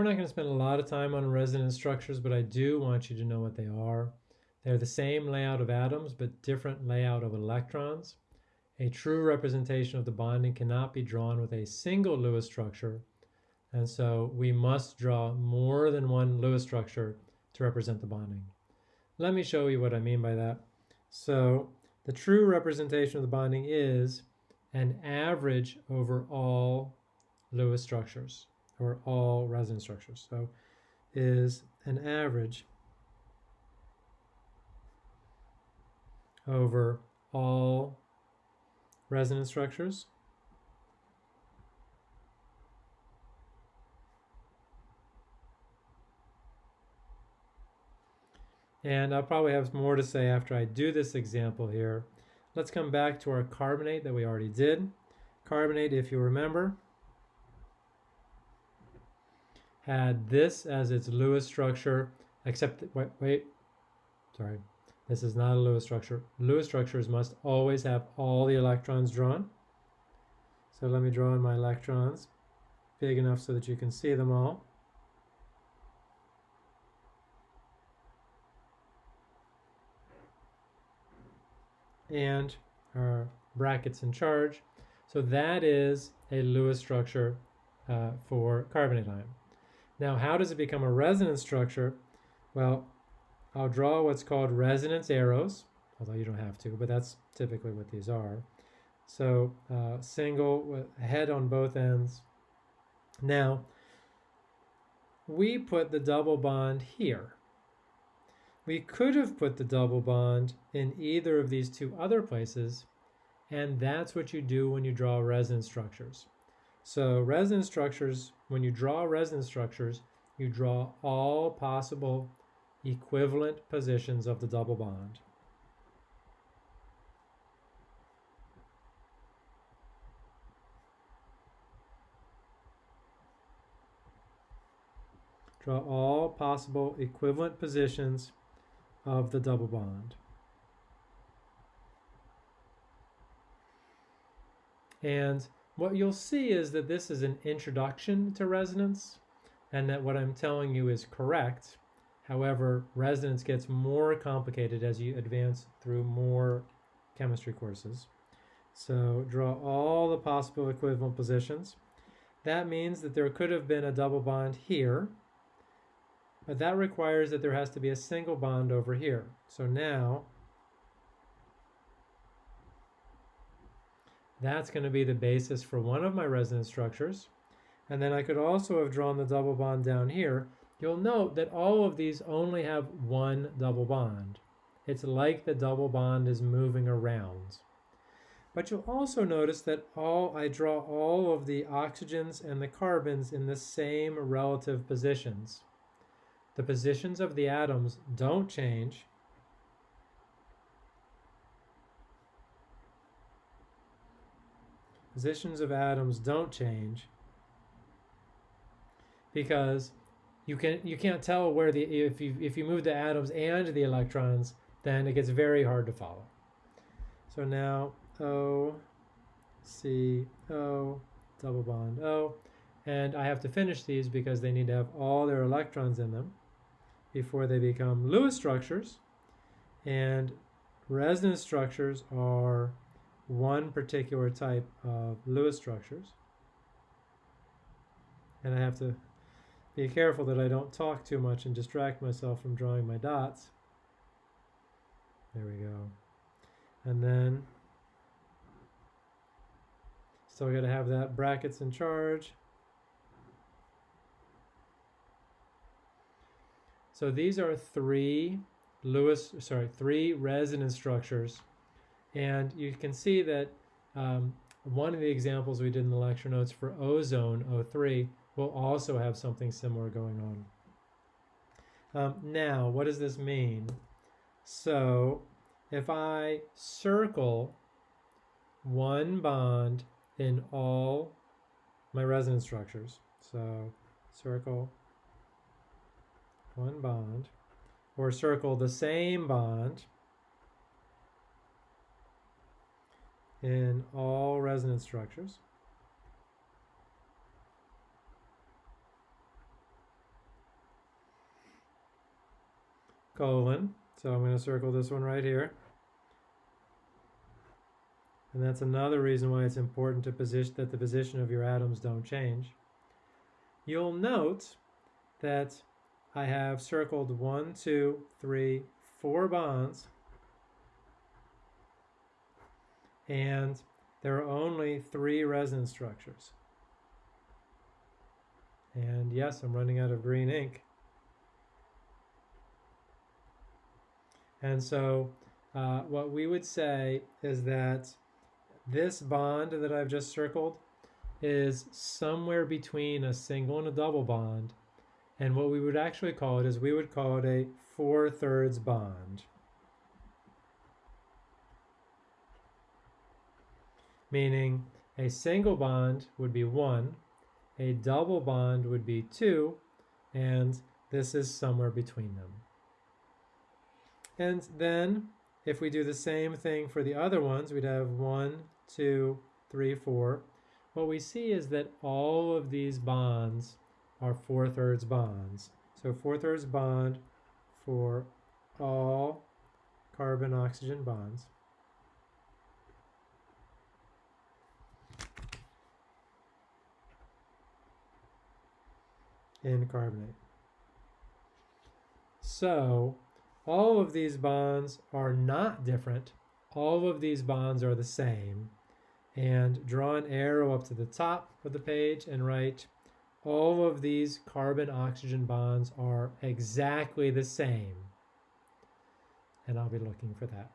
We're not going to spend a lot of time on resonance structures, but I do want you to know what they are. They're the same layout of atoms, but different layout of electrons. A true representation of the bonding cannot be drawn with a single Lewis structure, and so we must draw more than one Lewis structure to represent the bonding. Let me show you what I mean by that. So the true representation of the bonding is an average over all Lewis structures or all resonance structures. So is an average over all resonance structures. And I'll probably have more to say after I do this example here. Let's come back to our carbonate that we already did. Carbonate, if you remember, had this as its Lewis structure, except, wait, wait, sorry, this is not a Lewis structure. Lewis structures must always have all the electrons drawn. So let me draw in my electrons big enough so that you can see them all. And our brackets in charge. So that is a Lewis structure uh, for carbonate ion. Now, how does it become a resonance structure? Well, I'll draw what's called resonance arrows, although you don't have to, but that's typically what these are. So uh, single head on both ends. Now, we put the double bond here. We could have put the double bond in either of these two other places, and that's what you do when you draw resonance structures. So resonance structures, when you draw resonance structures, you draw all possible equivalent positions of the double bond. Draw all possible equivalent positions of the double bond. And what you'll see is that this is an introduction to resonance and that what I'm telling you is correct However, resonance gets more complicated as you advance through more chemistry courses. So draw all the possible equivalent positions. That means that there could have been a double bond here, but that requires that there has to be a single bond over here. So now, that's going to be the basis for one of my resonance structures. And then I could also have drawn the double bond down here, You'll note that all of these only have one double bond. It's like the double bond is moving around. But you'll also notice that all I draw all of the oxygens and the carbons in the same relative positions. The positions of the atoms don't change. Positions of atoms don't change because you can you can't tell where the if you if you move the atoms and the electrons, then it gets very hard to follow. So now O, C, O, double bond O, and I have to finish these because they need to have all their electrons in them before they become Lewis structures. And resonance structures are one particular type of Lewis structures. And I have to be careful that I don't talk too much and distract myself from drawing my dots. There we go. And then still got to have that brackets in charge. So these are three Lewis, sorry, three resonance structures. And you can see that um, one of the examples we did in the lecture notes for ozone, O3, will also have something similar going on. Um, now, what does this mean? So, if I circle one bond in all my resonance structures, so circle one bond, or circle the same bond in all resonance structures. Colon, so I'm going to circle this one right here. And that's another reason why it's important to position that the position of your atoms don't change. You'll note that I have circled one, two, three, four bonds And there are only three resonance structures. And yes, I'm running out of green ink. And so uh, what we would say is that this bond that I've just circled is somewhere between a single and a double bond. And what we would actually call it is we would call it a four-thirds bond. Meaning a single bond would be one, a double bond would be two, and this is somewhere between them. And then if we do the same thing for the other ones, we'd have one, two, three, four. What we see is that all of these bonds are four-thirds bonds. So four-thirds bond for all carbon-oxygen bonds. In carbonate. So all of these bonds are not different. All of these bonds are the same. And draw an arrow up to the top of the page and write all of these carbon-oxygen bonds are exactly the same. And I'll be looking for that.